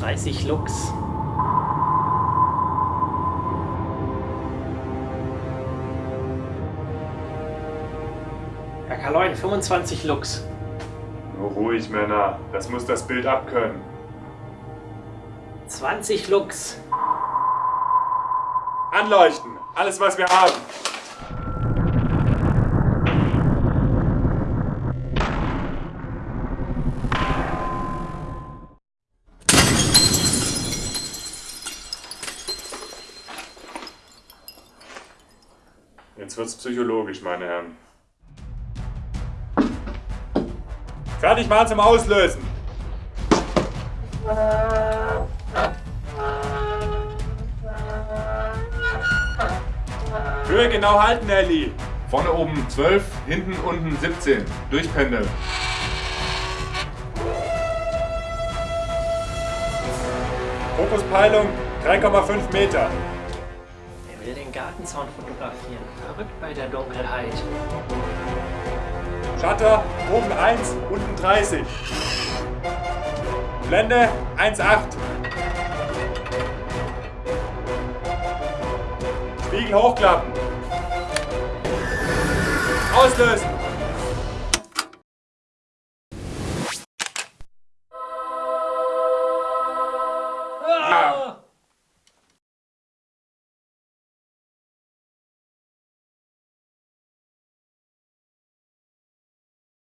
30 Lux. Herr Kaloin, 25 Lux. Nur ruhig, Männer. Das muss das Bild abkönnen. 20 Lux. Anleuchten! Alles, was wir haben! Jetzt wird's psychologisch, meine Herren. Fertig mal zum Auslösen! Höhe genau halten, Ellie! Vorne oben 12, hinten unten 17. Durchpendeln. Fokuspeilung 3,5 Meter. Will den Gartenzaun fotografieren. Verrückt bei der Dunkelheit. Shutter oben 1, unten 30. Blende 1,8. Spiegel hochklappen. Auslösen.